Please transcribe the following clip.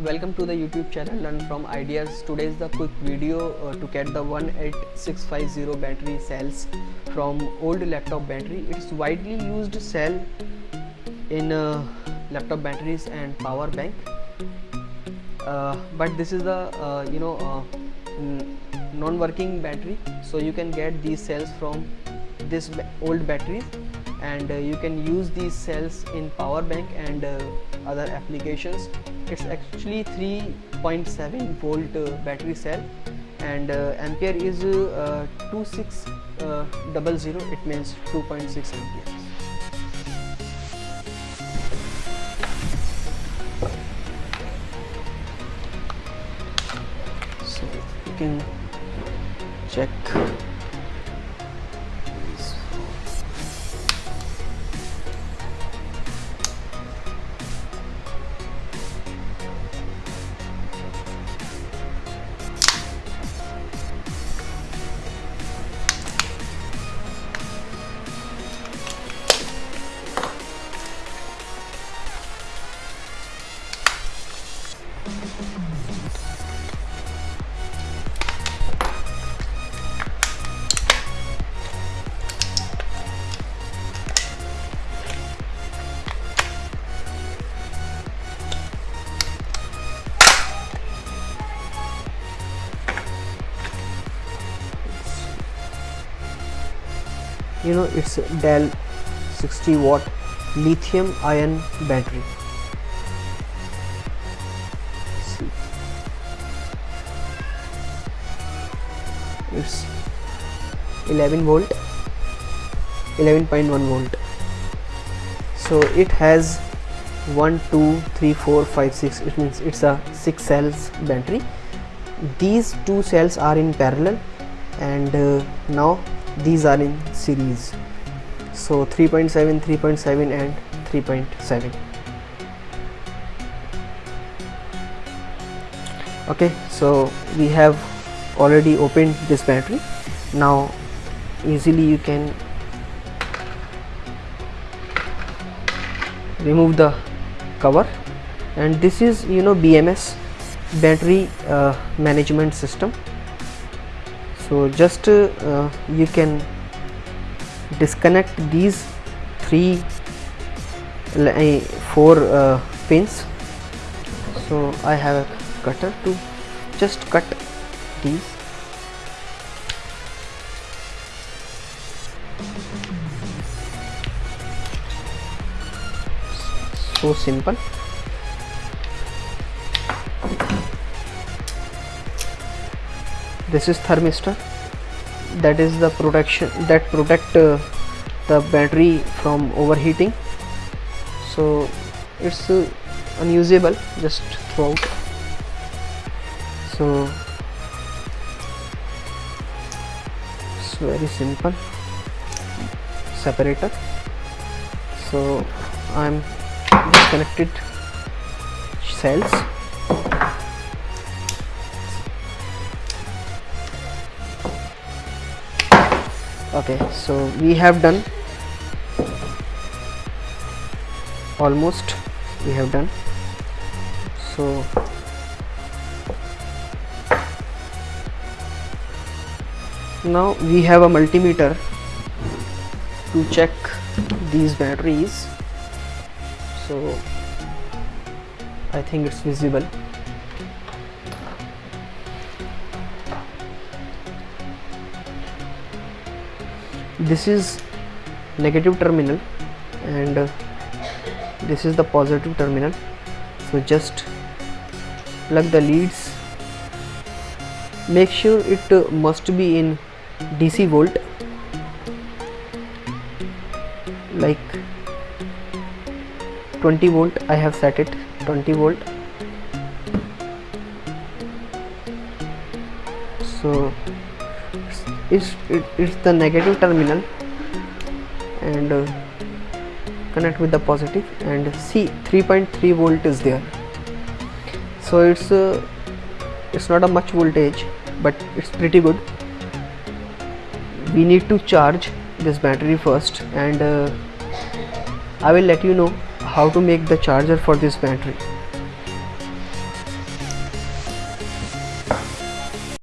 Welcome to the YouTube channel Learn from Ideas. Today is the quick video uh, to get the 18650 battery cells from old laptop battery. It's widely used cell in uh, laptop batteries and power bank. Uh, but this is the uh, you know uh, non-working battery so you can get these cells from this old batteries and uh, you can use these cells in power bank and other applications. It's actually 3.7 volt uh, battery cell. And uh, ampere is uh, 2600 it means 2.6 amperes so you can check you know it's Dell 60 watt lithium ion battery. It's 11 volt 11.1 volt. So it has 1 2 3 4 5 6 it means it's a 6 cells battery. These two cells are in parallel and uh, now these are in series. So 3.7 3.7 and 3.7 okay so we have already opened this battery. Now easily you can remove the cover. And this is you know BMS battery uh, management system so just uh, you can disconnect these three four uh, pins. So I have a cutter to just cut these. So simple this is thermistor. That is the protection that protect uh, the battery from overheating. So it's uh, unusable just throw out. So it's very simple. Separator. So I'm disconnected. Cells okay so we have done almost we have done. So now we have a multimeter to check these batteries. So I think it's visible this is negative terminal and uh, this is the positive terminal. So just plug the leads. Make sure it uh, must be in DC volt. Like 20 volt I have set it 20 volt. So it's it, it's the negative terminal and uh, connect with the positive and see 3.3 volt is there. So it's uh, it's not a much voltage but it's pretty good. We need to charge this battery first and uh, I will let you know how to make the charger for this battery